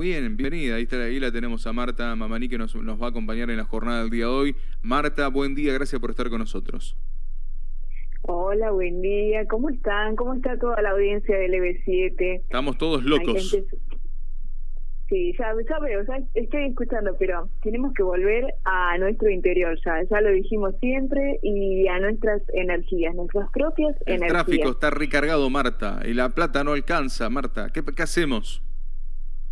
Bien, bienvenida. Ahí, está, ahí la tenemos a Marta Mamaní que nos, nos va a acompañar en la jornada del día de hoy. Marta, buen día, gracias por estar con nosotros. Hola, buen día. ¿Cómo están? ¿Cómo está toda la audiencia del EB7? Estamos todos locos. Sí, ya, ya veo, ya estoy escuchando, pero tenemos que volver a nuestro interior ya, ya lo dijimos siempre, y a nuestras energías, nuestras propias energías. El tráfico está recargado, Marta, y la plata no alcanza, Marta. ¿Qué, qué hacemos?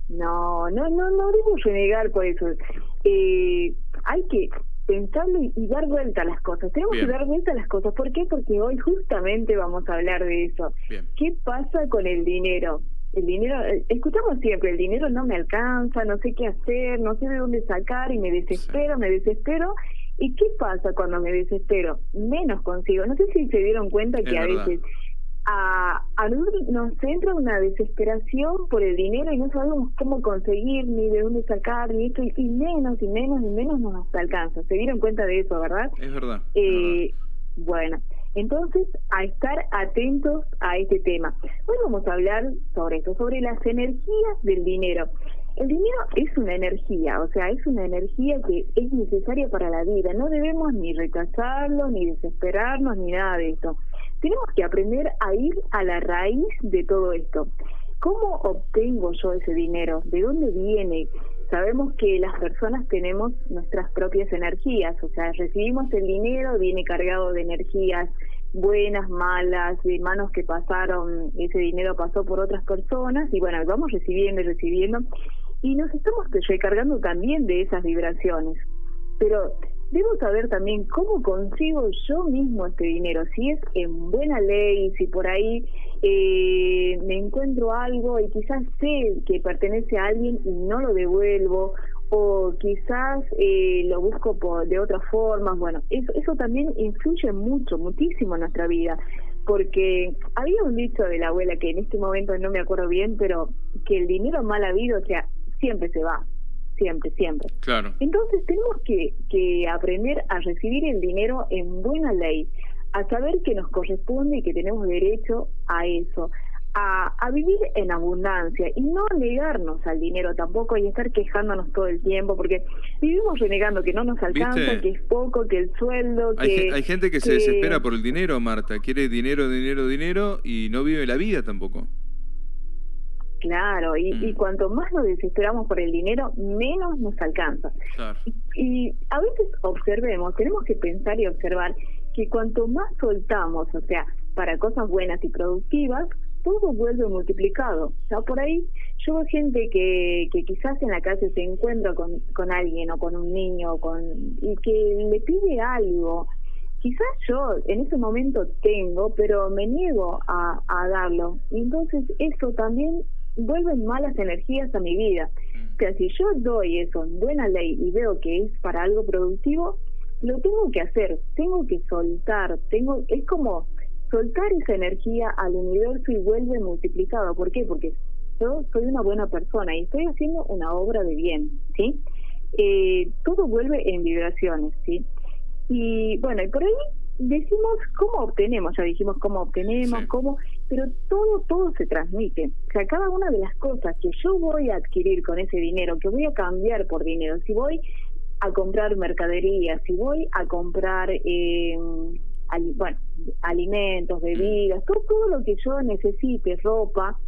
No, no, no, no debemos renegar por eso. Eh, hay que pensarlo y, dar vuelta a las cosas. Tenemos que dar vuelta a las cosas. ¿Por qué? Porque hoy justamente vamos a hablar de eso. ¿Qué pasa con el dinero? El dinero, eh, escuchamos siempre, el dinero no me alcanza, no sé qué hacer, no sé de dónde sacar y me desespero, me desespero. ¿Y qué pasa cuando me desespero? Menos consigo. No sé si se dieron cuenta que a veces a, a nos entra una desesperación por el dinero y no sabemos cómo conseguir, ni de dónde sacar, ni esto, y menos, y menos, y menos nos alcanza. ¿Se dieron cuenta de eso, verdad? Es verdad. Eh, bueno, entonces, a estar atentos a este tema. Hoy vamos a hablar sobre esto, sobre las energías del dinero. El dinero es una energía, o sea, es una energía que es necesaria para la vida. No debemos ni rechazarlo, ni desesperarnos, ni nada de esto. Tenemos que aprender a ir a la raíz de todo esto. ¿Cómo obtengo yo ese dinero? ¿De dónde viene? Sabemos que las personas tenemos nuestras propias energías, o sea, recibimos el dinero, viene cargado de energías buenas, malas, de manos que pasaron, ese dinero pasó por otras personas y bueno, vamos recibiendo y recibiendo y nos estamos recargando también de esas vibraciones. Pero debo saber también cómo consigo yo mismo este dinero, si es en buena ley, si por ahí eh, me encuentro algo y quizás sé que pertenece a alguien y no lo devuelvo, o quizás eh, lo busco por, de otra forma, bueno, eso, eso también influye mucho, muchísimo en nuestra vida, porque había un dicho de la abuela que en este momento no me acuerdo bien, pero que el dinero mal habido, o sea, siempre se va, siempre, siempre. Claro. Entonces tenemos que, que aprender a recibir el dinero en buena ley, a saber que nos corresponde y que tenemos derecho a eso, a, a, vivir en abundancia y no negarnos al dinero tampoco y estar quejándonos todo el tiempo, porque vivimos renegando que no nos alcanza, que es poco, que el sueldo, que... Hay, gente que, se desespera por el dinero, Marta, quiere dinero, dinero, dinero y no vive la vida tampoco. Claro, y, y, mm. cuanto más nos desesperamos por el dinero, menos nos alcanza. Y, a veces observemos, tenemos que pensar y observar que cuanto más soltamos, o sea, para cosas buenas y productivas, todo vuelve multiplicado. Ya por ahí yo veo gente que, que quizás en la calle se encuentra con, con alguien o con un niño con, y que le pide algo. Quizás yo en ese momento tengo, pero me niego a, a darlo. Y entonces eso también vuelven malas energías a mi vida. Mm. O sea, si yo doy eso en buena ley y veo que es para algo productivo, lo tengo que hacer, tengo que soltar, tengo es como soltar esa energía al universo y vuelve multiplicado. ¿Por qué? Porque yo soy una buena persona y estoy haciendo una obra de bien, ¿sí? Eh, todo vuelve en vibraciones, ¿sí? Y bueno, y por ahí decimos cómo obtenemos, ya dijimos cómo obtenemos, cómo, pero todo, todo se transmite. O sea, cada una de las cosas que yo voy a adquirir con ese dinero, que voy a cambiar por dinero, si voy a comprar mercadería, si voy a comprar, eh, bueno, alimentos, bebidas, todo, todo lo que yo necesite, ropa,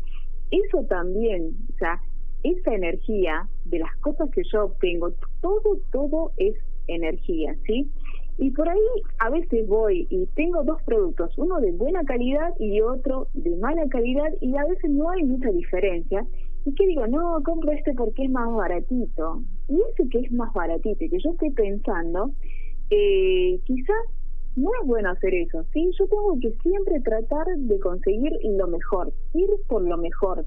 eso también, o sea, esa energía de las cosas que yo obtengo, todo, todo es energía, ¿sí? Y por ahí a veces voy y tengo dos productos, uno de buena calidad y otro de mala calidad y a veces no hay mucha diferencia. Y que digo, no, compro este porque es más baratito. Y ese que es más baratito que yo estoy pensando, eh, quizás no es bueno hacer eso, ¿sí? Yo tengo que siempre tratar de conseguir lo mejor, ir por lo mejor,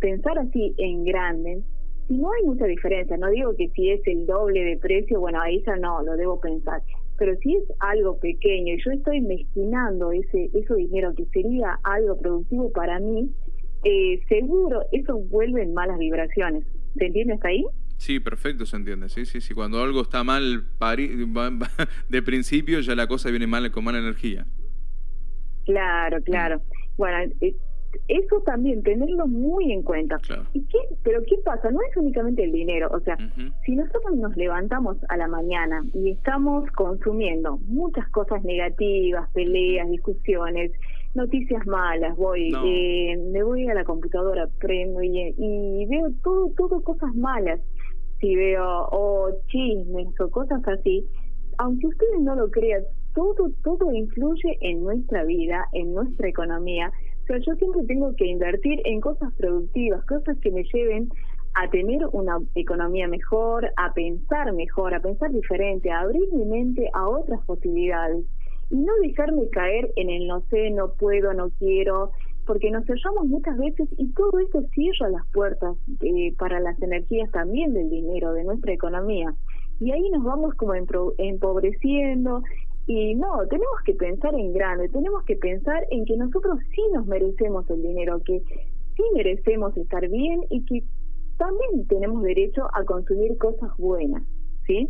pensar así en grande. Si no hay mucha diferencia, no digo que si es el doble de precio, bueno, ahí ya no, lo debo pensar pero si es algo pequeño y yo estoy mezquinando ese, ese dinero que sería algo productivo para mí, eh, seguro eso vuelve en malas vibraciones. ¿Se entiende hasta ahí? Sí, perfecto, se entiende. Sí, sí, sí. Cuando algo está mal de principio, ya la cosa viene mal con mala energía. Claro, claro. Bueno, eh, eso también, tenerlo muy en cuenta. ¿Y qué, pero ¿qué pasa? No es únicamente el dinero, o sea, si nosotros nos levantamos a la mañana y estamos consumiendo muchas cosas negativas, peleas, discusiones, noticias malas, voy, eh, me voy a la computadora, prendo y, y veo todo, todo cosas malas, si veo o chismes o cosas así, aunque ustedes no lo crean, todo, todo influye en nuestra vida, en nuestra economía. O sea, yo siempre tengo que invertir en cosas productivas, cosas que me lleven a tener una economía mejor, a pensar mejor, a pensar diferente, a abrir mi mente a otras posibilidades y no dejarme caer en el no sé, no puedo, no quiero, porque nos cerramos muchas veces y todo esto cierra las puertas eh, para las energías también del dinero, de nuestra economía. Y ahí nos vamos como empobreciendo y no, tenemos que pensar en grande, tenemos que pensar en que nosotros sí nos merecemos el dinero, que sí merecemos estar bien y que también tenemos derecho a consumir cosas buenas, ¿sí?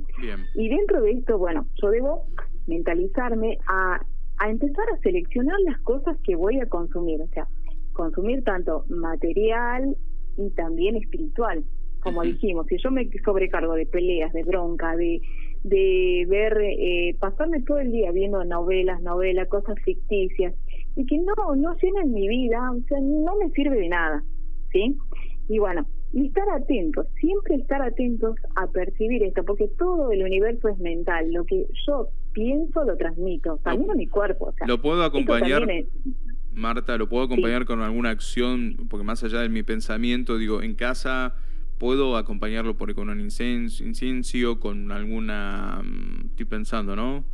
Y dentro de esto, bueno, yo debo mentalizarme a, a empezar a seleccionar las cosas que voy a consumir, o sea, consumir tanto material y también espiritual. Como dijimos, si yo me sobrecargo de peleas, de bronca, de de ver, eh, pasarme todo el día viendo novelas, novelas, cosas ficticias, y que no, no llenan mi vida, o sea, no me sirve de nada, ¿sí? Y bueno, y estar atentos, siempre estar atentos a percibir esto, porque todo el universo es mental, lo que yo pienso lo transmito, también a mi cuerpo. O sea, lo puedo acompañar, Marta, lo puedo acompañar con alguna acción, porque más allá de mi pensamiento, digo, en casa puedo acompañarlo por, con un incienso, con alguna, mm, estoy pensando, ¿no?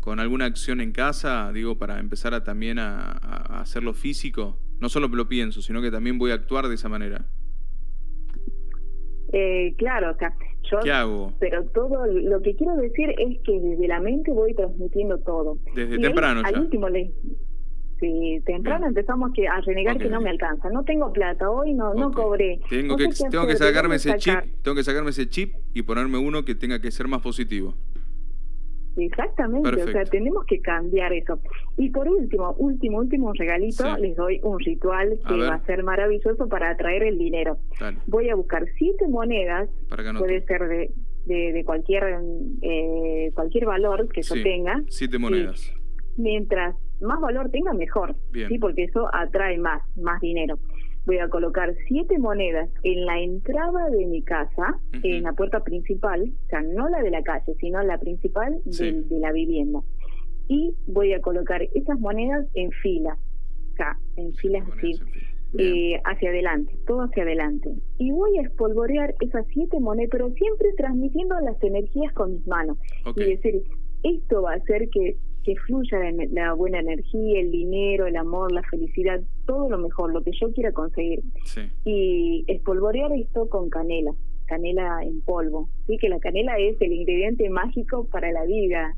Con alguna acción en casa, digo, para empezar a también a, hacerlo físico. No solo lo pienso, sino que también voy a actuar de esa manera. Eh, claro, o sea, yo, ¿Qué hago? Pero todo lo que quiero decir es que desde la mente voy transmitiendo todo. Desde temprano Al último le, Sí, temprano empezamos que a renegar que no me alcanza. No tengo plata, hoy no no cobré. Tengo que tengo que sacarme ese chip, tengo que sacarme ese chip y ponerme uno que tenga que ser más positivo. Exactamente, o sea, tenemos que cambiar eso. Y por último, último, último regalito, les doy un ritual que va a ser maravilloso para atraer el dinero. Voy a buscar siete monedas, puede ser de, de, cualquier eh, cualquier valor que yo tenga. Siete monedas. mientras más valor tenga, mejor, sí, porque eso atrae más, más dinero. Voy a colocar siete monedas en la entrada de mi casa, en la puerta principal, o sea, no la de la calle, sino la principal de, la vivienda. Y voy a colocar esas monedas en fila, o sea, en filas así, eh, hacia adelante, todo hacia adelante. Y voy a espolvorear esas siete monedas, pero siempre transmitiendo las energías con mis manos. Y decir, esto va a hacer que que fluya la, buena energía, el dinero, el amor, la felicidad, todo lo mejor, lo que yo quiera conseguir. Y espolvorear esto con canela, canela en polvo. Sí, que la canela es el ingrediente mágico para la vida.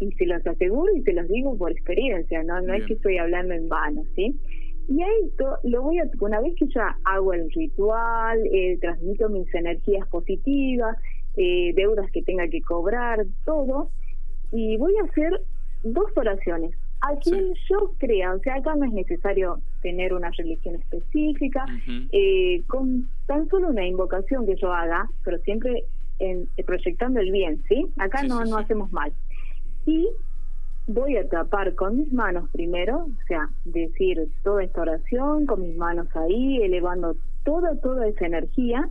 Y se los aseguro y se los digo por experiencia, no, no es que estoy hablando en vano, ¿sí? Y a esto lo voy a, una vez que ya hago el ritual, eh, transmito mis energías positivas, eh, deudas que tenga que cobrar, todo, y voy a hacer dos oraciones. A quien yo crea, o sea, acá no es necesario tener una religión específica, eh, con tan solo una invocación que yo haga, pero siempre en, proyectando el bien, ¿sí? Acá no, no hacemos mal. Y voy a tapar con mis manos primero, o sea, decir toda esta oración con mis manos ahí, elevando toda, toda esa energía,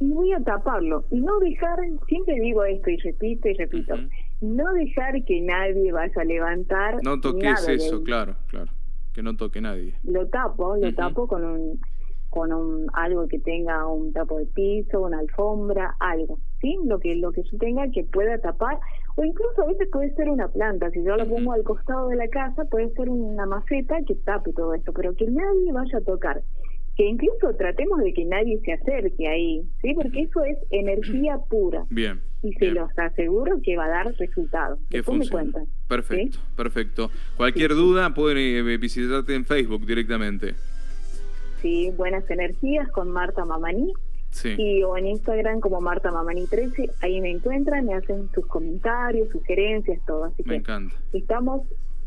y voy a taparlo. Y no dejar, siempre digo esto y repito y repito, no dejar que nadie vaya a levantar. No toques eso, claro, claro. Que no toque nadie. Lo tapo, lo tapo con un con un algo que tenga un tapo de piso, una alfombra, algo, ¿sí? Lo que lo que yo tenga que pueda tapar o incluso a veces puede ser una planta, si yo lo pongo al costado de la casa puede ser una maceta que tape todo esto, pero que nadie vaya a tocar que incluso tratemos de que nadie se acerque ahí, ¿sí? Porque eso es energía pura. Bien. Y se los aseguro que va a dar resultados. Me cuentan. Perfecto, perfecto. Cualquier duda pueden eh, visitarte en Facebook directamente. Sí, Buenas Energías con Marta Mamaní. Sí. Y o en Instagram como Marta Mamani 13, ahí me encuentran, me hacen sus comentarios, sugerencias, todo. Así me encanta. Estamos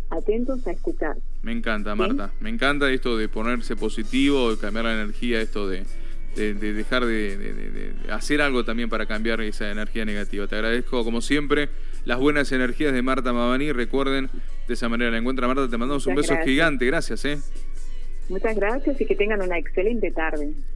atentos a escuchar. Me encanta, Marta. Me encanta esto de ponerse positivo, de cambiar la energía, esto de, dejar de, hacer algo también para cambiar esa energía negativa. Te agradezco, como siempre, las buenas energías de Marta Mabani. Recuerden, de esa manera la encuentra Marta. Te mandamos un beso gigante. Gracias, ¿eh? Muchas gracias y que tengan una excelente tarde.